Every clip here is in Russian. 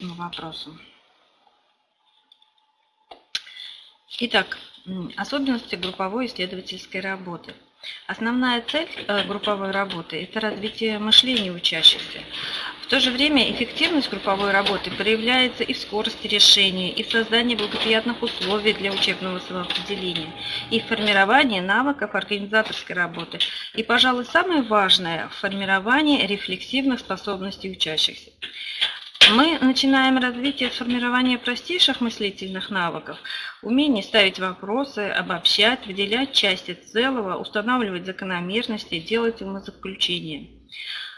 вопросу. Итак, особенности групповой исследовательской работы. Основная цель э, групповой работы – это развитие мышления учащихся. В то же время эффективность групповой работы проявляется и в скорости решения, и в создании благоприятных условий для учебного самоопределения, и в формировании навыков организаторской работы, и, пожалуй, самое важное – в формировании рефлексивных способностей учащихся. Мы начинаем развитие формирования простейших мыслительных навыков, умение ставить вопросы, обобщать, выделять части целого, устанавливать закономерности, делать умозаключения.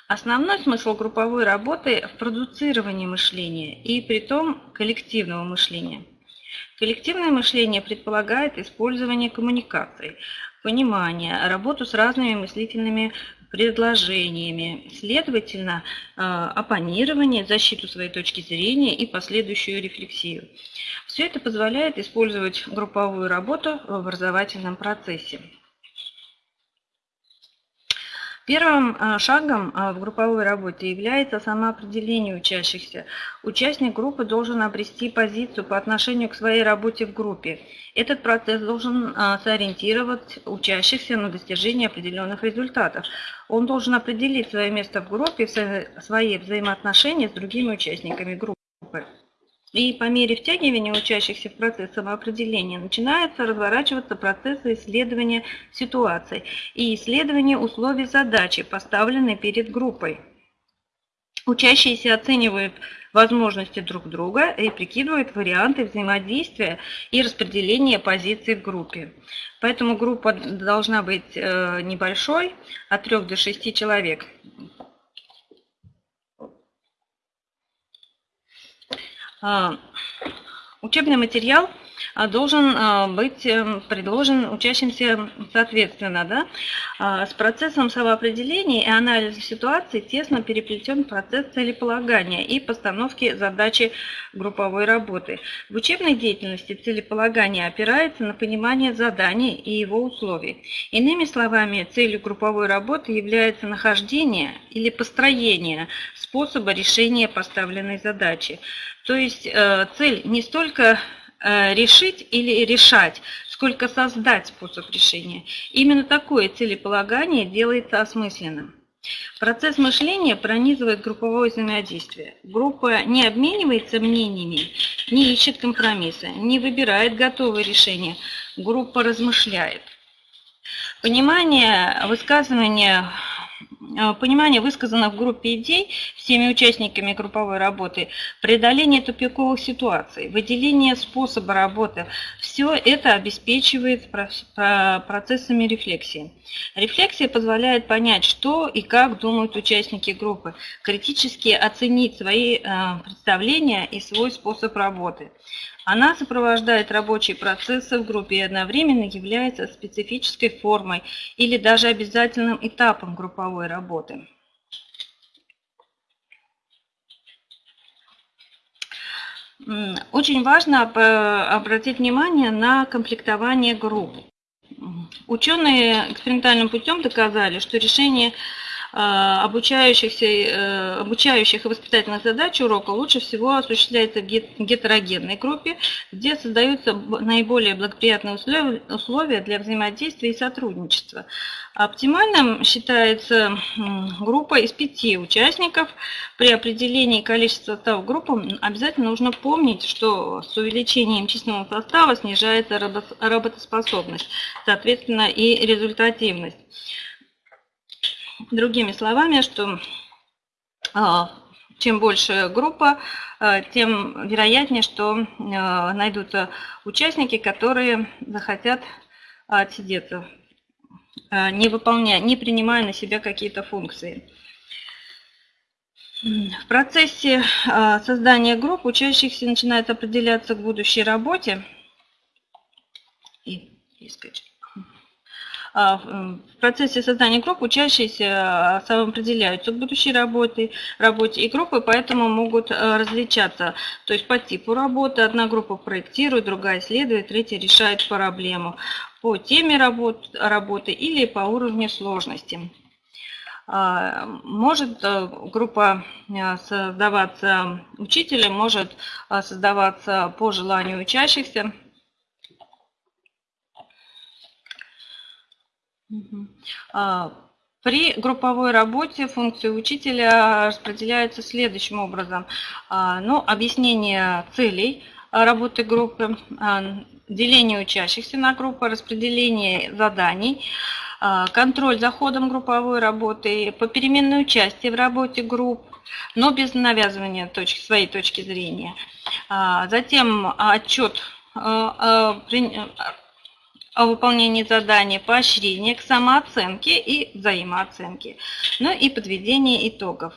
Основной смысл групповой работы в продуцировании мышления и при том коллективного мышления. Коллективное мышление предполагает использование коммуникаций, понимания, работу с разными мыслительными предложениями, следовательно, э, оппонирование, защиту своей точки зрения и последующую рефлексию. Все это позволяет использовать групповую работу в образовательном процессе. Первым а, шагом а, в групповой работе является самоопределение учащихся. Участник группы должен обрести позицию по отношению к своей работе в группе. Этот процесс должен а, сориентировать учащихся на достижение определенных результатов. Он должен определить свое место в группе, свои взаимоотношения с другими участниками группы. И по мере втягивания учащихся в процесс самоопределения начинается разворачиваться процесс исследования ситуации и исследования условий задачи, поставленной перед группой. Учащиеся оценивают возможности друг друга и прикидывают варианты взаимодействия и распределения позиций в группе. Поэтому группа должна быть э, небольшой, от 3 до 6 человек. Учебный материал а, должен а, быть эм, предложен учащимся соответственно. Да? С процессом самоопределения и анализа ситуации тесно переплетен процесс целеполагания и постановки задачи групповой работы. В учебной деятельности целеполагание опирается на понимание заданий и его условий. Иными словами, целью групповой работы является нахождение или построение способа решения поставленной задачи. То есть э, цель не столько э, решить или решать, сколько создать способ решения. Именно такое целеполагание делается осмысленным. Процесс мышления пронизывает групповое взаимодействие. Группа не обменивается мнениями, не ищет компромисса, не выбирает готовые решения. Группа размышляет. Понимание высказывания Э, понимание высказанных в группе идей всеми участниками групповой работы, преодоление тупиковых ситуаций, выделение способа работы, все это обеспечивает процессами рефлексии. Рефлексия позволяет понять, что и как думают участники группы, критически оценить свои э, представления и свой способ работы. Она сопровождает рабочие процессы в группе и одновременно является специфической формой или даже обязательным этапом групповой работы. Очень важно обратить внимание на комплектование групп. Ученые экспериментальным путем доказали, что решение обучающихся, э, обучающих и воспитательных задач урока лучше всего осуществляется в гетерогенной группе, где создаются наиболее благоприятные условия для взаимодействия и сотрудничества. Оптимальным считается группа из пяти участников. При определении количества состава группы обязательно нужно помнить, что с увеличением численного состава снижается работоспособность, соответственно и результативность. Другими словами, что а, чем больше группа, а, тем вероятнее, что а, найдутся участники, которые захотят отсидеться, не выполняя, не принимая на себя какие-то функции. В процессе создания групп учащихся начинают определяться к будущей работе. И, и в процессе создания групп учащиеся а, самоопределяются к будущей работе, работе, и группы поэтому могут а, различаться. То есть по типу работы одна группа проектирует, другая исследует, третья решает проблему по теме работ, работы или по уровню сложности. Может группа создаваться учителем, может создаваться по желанию учащихся. При групповой работе функции учителя распределяются следующим образом. Ну, объяснение целей работы группы, деление учащихся на группы, распределение заданий, контроль за ходом групповой работы, попеременное участие в работе групп, но без навязывания точки, своей точки зрения. Затем отчет о выполнении задания, поощрение к самооценке и взаимооценке, ну и подведение итогов.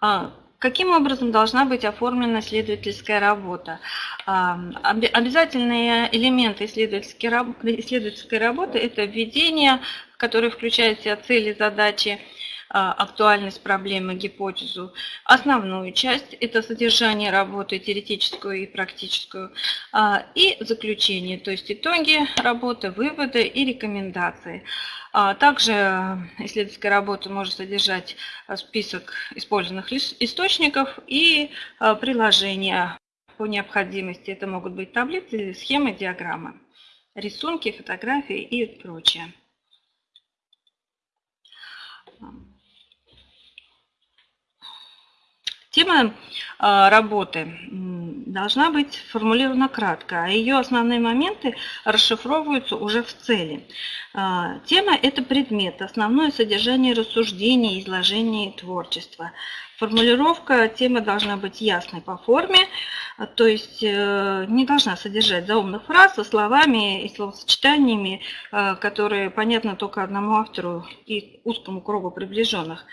А, каким образом должна быть оформлена исследовательская работа? А, обязательные элементы исследовательской работы – это введение, которое включает в себя цели, задачи, а, актуальность проблемы, гипотезу. Основную часть – это содержание работы, теоретическую и практическую. А, и заключение, то есть итоги работы, выводы и рекомендации. А, также исследовательская работа может содержать список использованных источников и приложения по необходимости. Это могут быть таблицы, схемы, диаграммы, рисунки, фотографии и прочее. Тема а, работы должна быть сформулирована кратко, а ее основные моменты расшифровываются уже в цели. А, тема – это предмет, основное содержание рассуждений, изложения творчества. Формулировка темы должна быть ясной по форме, то есть э, не должна содержать заумных фраз со словами и словосочетаниями, э, которые понятны только одному автору и узкому кругу приближенных.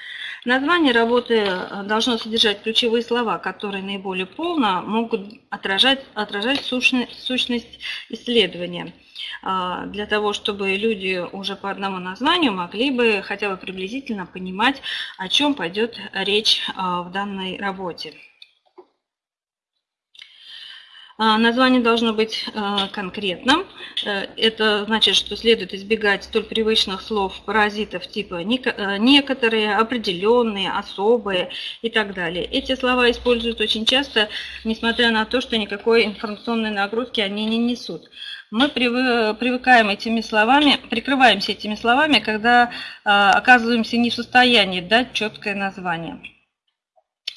Название работы э, должно содержать ключевые слова, которые наиболее полно могут отражать, отражать сущность, сущность исследования для того, чтобы люди уже по одному названию могли бы хотя бы приблизительно понимать, о чем пойдет речь в данной работе. А, название должно быть а, конкретным. Э, это значит, что следует избегать столь привычных слов паразитов типа э, некоторые, определенные, особые и так далее. Эти слова используют очень часто, несмотря на то, что никакой информационной нагрузки они не несут. Мы привыкаем этими словами, прикрываемся этими словами, когда оказываемся не в состоянии дать четкое название.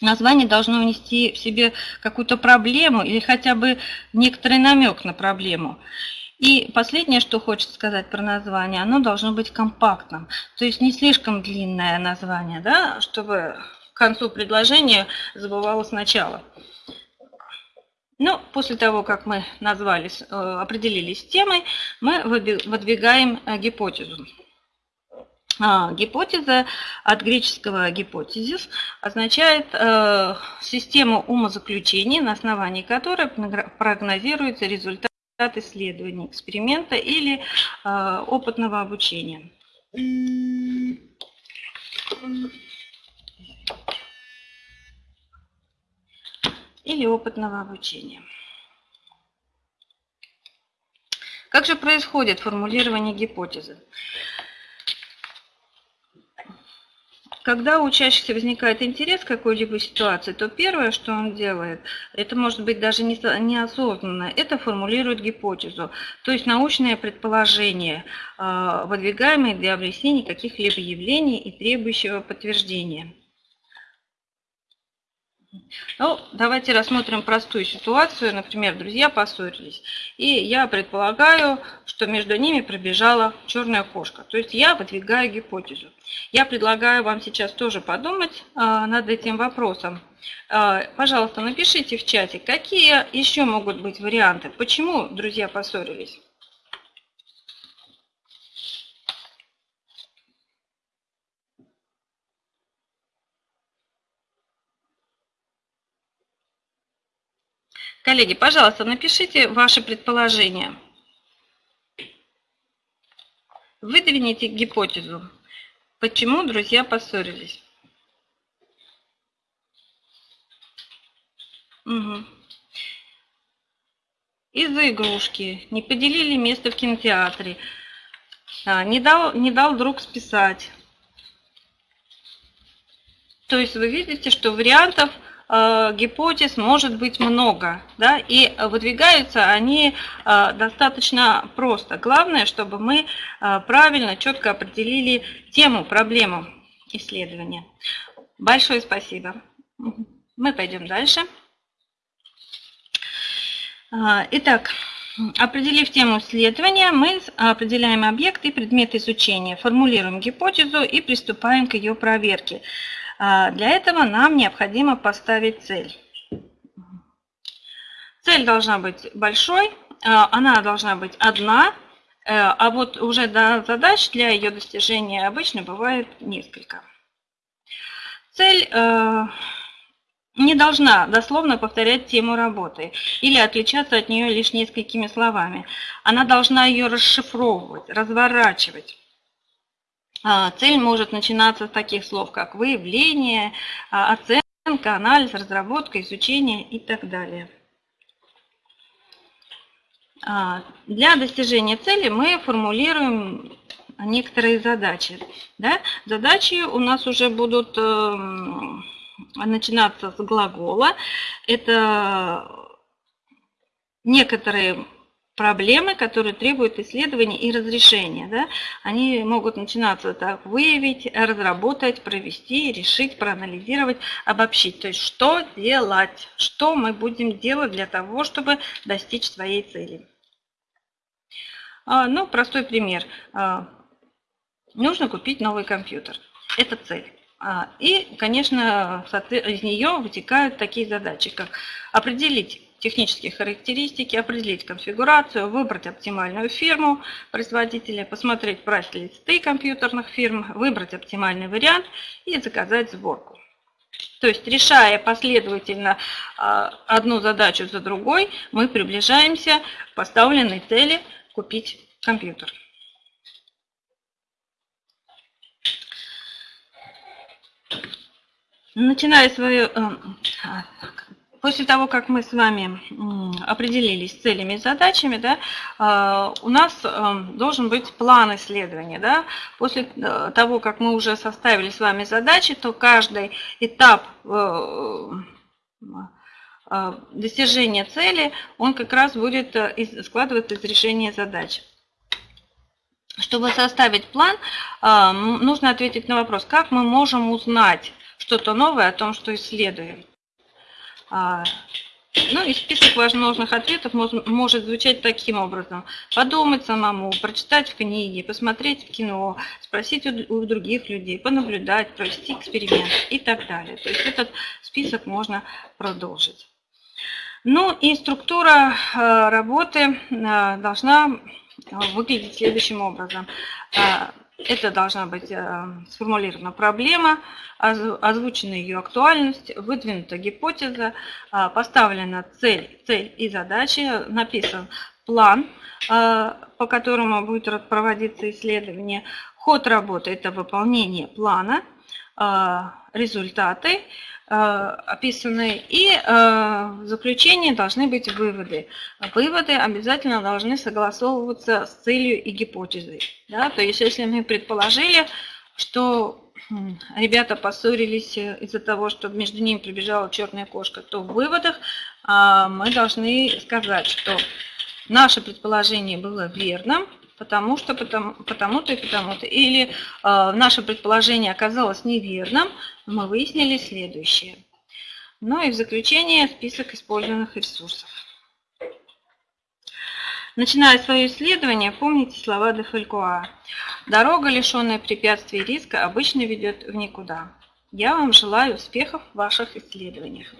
Название должно внести в себе какую-то проблему или хотя бы некоторый намек на проблему. И последнее, что хочется сказать про название, оно должно быть компактным. То есть не слишком длинное название, да, чтобы к концу предложения забывалось начало. Ну, после того, как мы назвались, э, определились темой, мы выдвигаем э, гипотезу. А, гипотеза от греческого гипотезис означает э, систему умозаключений, на основании которой прогнозируется результат исследования, эксперимента или э, опытного обучения. Или опытного обучения. Как же происходит формулирование гипотезы? Когда у учащихся возникает интерес к какой-либо ситуации, то первое, что он делает, это может быть даже неосознанно, это формулирует гипотезу, то есть научное предположение, а, выдвигаемое для объяснения каких-либо явлений и требующего подтверждения. Ну, давайте рассмотрим простую ситуацию. Например, друзья поссорились. И я предполагаю, что между ними пробежала черная кошка. То есть я выдвигаю гипотезу. Я предлагаю вам сейчас тоже подумать а, над этим вопросом. А, пожалуйста, напишите в чате, какие еще могут быть варианты. Почему друзья поссорились? Коллеги, пожалуйста, напишите ваши предположения. Выдвините гипотезу. Почему друзья поссорились? Угу. Из-за игрушки. Не поделили место в кинотеатре. А, не дал, не дал друг списать. То есть вы видите, что вариантов гипотез может быть много, да, и выдвигаются они э, достаточно просто. Главное, чтобы мы э, правильно, четко определили тему, проблему исследования. Большое спасибо. Мы пойдем дальше. Итак, определив тему исследования, мы определяем объект и предмет изучения, формулируем гипотезу и приступаем к ее проверке. А, для этого нам необходимо поставить цель. Цель должна быть большой, а, она должна быть одна, э, а вот уже задач для ее достижения обычно бывает несколько. Цель э, не должна дословно повторять тему работы или отличаться от нее лишь несколькими словами. Она должна ее расшифровывать, разворачивать. А, цель может начинаться с таких слов, как выявление, а, оценка, анализ, разработка, изучение и так далее. А, для достижения цели мы формулируем некоторые задачи. Да? Задачи у нас уже будут эм, начинаться с глагола. Это некоторые проблемы, которые требуют исследования и разрешения. Да? Они могут начинаться так, выявить, разработать, провести, решить, проанализировать, обобщить. То есть что делать, что мы будем делать для того, чтобы достичь своей цели. А, ну, простой пример. А, нужно купить новый компьютер. Это цель. А, и, конечно, из нее вытекают такие задачи, как определить технические характеристики, определить конфигурацию, выбрать оптимальную фирму производителя, посмотреть прайс-листы компьютерных фирм, выбрать оптимальный вариант и заказать сборку. То есть, решая последовательно а, одну задачу за другой, мы приближаемся к поставленной цели купить компьютер. Начиная свою э, После того, как мы с вами определились с целями и задачами, да, а, у нас э, должен быть план исследования. Да. После э, того, как мы уже составили с вами задачи, то каждый этап э, достижения цели, он как раз будет складываться из решения задач. Чтобы составить план, нужно ответить на вопрос, как мы можем узнать что-то новое о том, что исследуем. А, ну и список возможных ответов может звучать таким образом. Подумать самому, прочитать в книге, посмотреть в кино, спросить у других людей, понаблюдать, провести эксперимент и так далее. То есть этот список можно продолжить. Ну и структура э, работы э, должна выглядеть следующим образом. Это должна быть э, сформулирована проблема, озвучена ее актуальность, выдвинута гипотеза, а, поставлена цель, цель и задачи, написан план, а, по которому будет проводиться исследование. Ход работы – это выполнение плана, результаты – Э, описаны. И э, в заключении должны быть выводы. Выводы обязательно должны согласовываться с целью и гипотезой. Да? То есть, если мы предположили, что ребята поссорились из-за того, что между ними прибежала черная кошка, то в выводах э, мы должны сказать, что наше предположение было верным, потому что потому, потому-то и потому-то. Или э, наше предположение оказалось неверным, мы выяснили следующее. Ну и в заключение список использованных ресурсов. Начиная свое исследование, помните слова де Фалькуа. Дорога, лишенная препятствий и риска, обычно ведет в никуда. Я вам желаю успехов в ваших исследованиях.